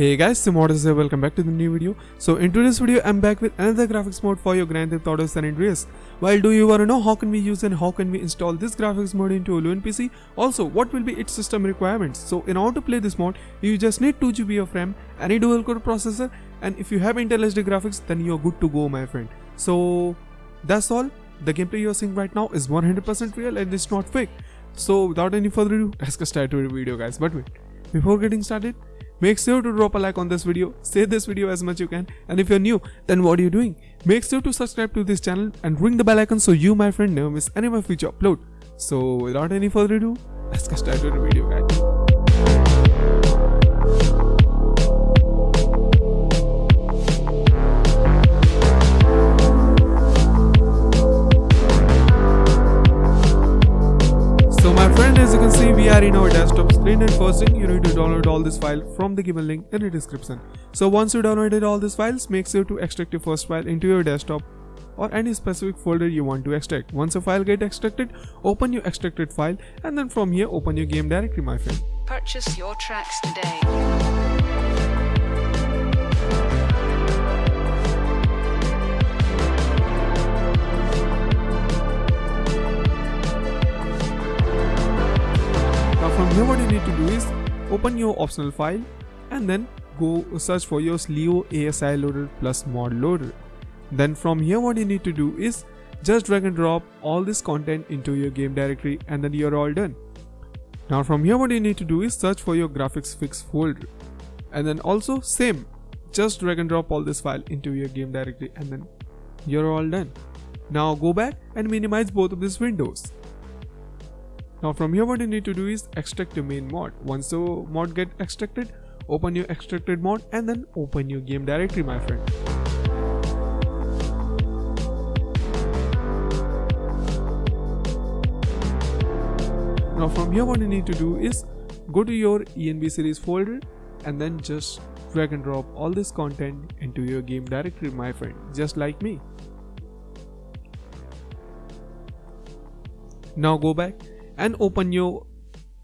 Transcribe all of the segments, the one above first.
Hey guys, Simodus here, welcome back to the new video. So in today's video, I'm back with another graphics mode for your Grand Theft Auto San Andreas. While do you wanna know how can we use and how can we install this graphics mode into a Lune PC? Also, what will be its system requirements? So in order to play this mode, you just need 2 GB of RAM, any dual core processor, and if you have Intel HD graphics, then you're good to go my friend. So that's all. The gameplay you're seeing right now is 100% real and it's not fake. So without any further ado, let's get started with the video guys. But wait, before getting started, Make sure to drop a like on this video, share this video as much you can and if you're new then what are you doing? Make sure to subscribe to this channel and ring the bell icon so you my friend never miss any of my future upload. So without any further ado, let's get started with the video guys. So my friend, as you can see we are in our desktop screen and first thing you need to download all this file from the given link in the description. So once you downloaded all these files make sure to extract your first file into your desktop or any specific folder you want to extract. Once a file get extracted, open your extracted file and then from here open your game directory my friend. Purchase your tracks today. Here what you need to do is open your optional file and then go search for your Leo ASI loader plus mod loader. Then from here what you need to do is just drag and drop all this content into your game directory and then you're all done. Now from here what you need to do is search for your graphics fix folder and then also same just drag and drop all this file into your game directory and then you're all done. Now go back and minimize both of these windows. Now from here what you need to do is extract your main mod. Once the mod get extracted, open your extracted mod and then open your game directory my friend. Now from here what you need to do is go to your ENB series folder and then just drag and drop all this content into your game directory my friend just like me. Now go back and open your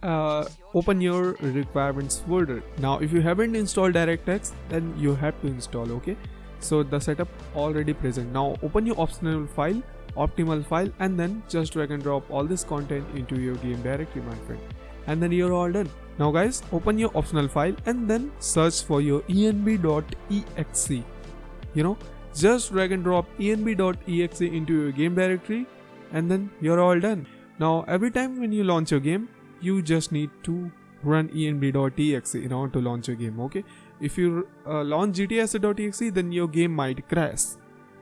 uh, open your requirements folder. Now if you haven't installed directx then you have to install okay? So the setup already present. Now open your optional file optimal file and then just drag and drop all this content into your game directory my friend. And then you're all done. Now guys open your optional file and then search for your enb.exe you know just drag and drop enb.exe into your game directory and then you're all done now every time when you launch your game, you just need to run enb.exe in order to launch your game, okay? If you uh, launch gtsc.exe then your game might crash.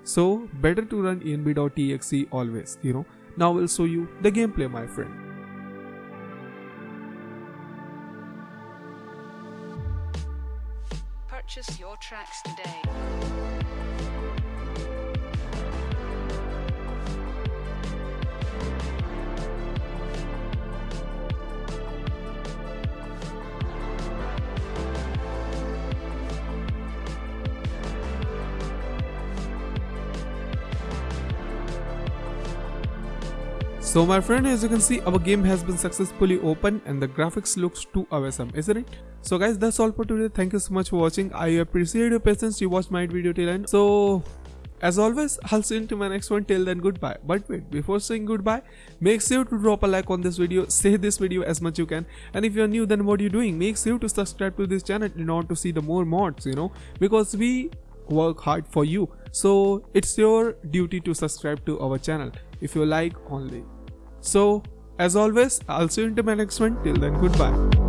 So better to run enb.exe always, you know. Now we will show you the gameplay my friend. Purchase your tracks today. So my friend as you can see our game has been successfully opened and the graphics looks too awesome isn't it? So guys that's all for today thank you so much for watching I appreciate your patience you watched my video till end. So as always, I'll see you into my next one. Till then, goodbye. But wait, before saying goodbye, make sure to drop a like on this video, share this video as much you can. And if you're new, then what are you doing? Make sure to subscribe to this channel in order to see the more mods, you know, because we work hard for you. So it's your duty to subscribe to our channel if you like only. So, as always, I'll see you in my next one. Till then, goodbye.